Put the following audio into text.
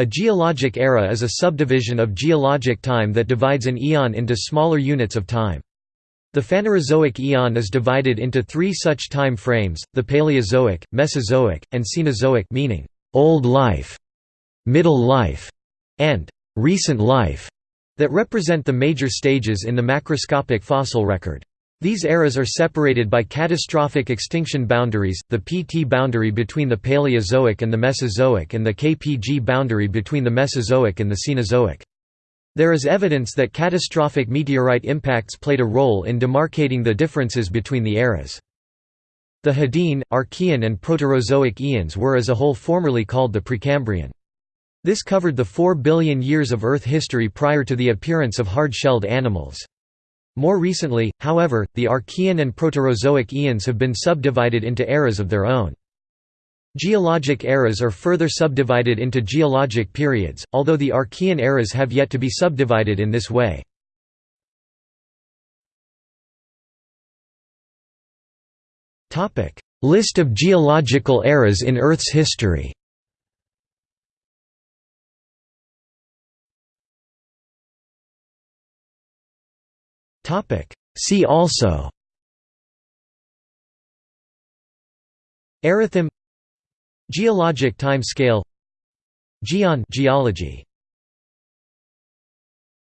A geologic era is a subdivision of geologic time that divides an eon into smaller units of time. The Phanerozoic eon is divided into three such time frames, the Paleozoic, Mesozoic, and Cenozoic meaning «old life», «middle life», and «recent life» that represent the major stages in the macroscopic fossil record. These eras are separated by catastrophic extinction boundaries, the PT boundary between the Paleozoic and the Mesozoic and the KPG boundary between the Mesozoic and the Cenozoic. There is evidence that catastrophic meteorite impacts played a role in demarcating the differences between the eras. The Hadean, Archean and Proterozoic eons were as a whole formerly called the Precambrian. This covered the 4 billion years of Earth history prior to the appearance of hard-shelled animals. More recently, however, the Archean and Proterozoic eons have been subdivided into eras of their own. Geologic eras are further subdivided into geologic periods, although the Archean eras have yet to be subdivided in this way. List of geological eras in Earth's history See also Erathem Geologic time scale Geon geology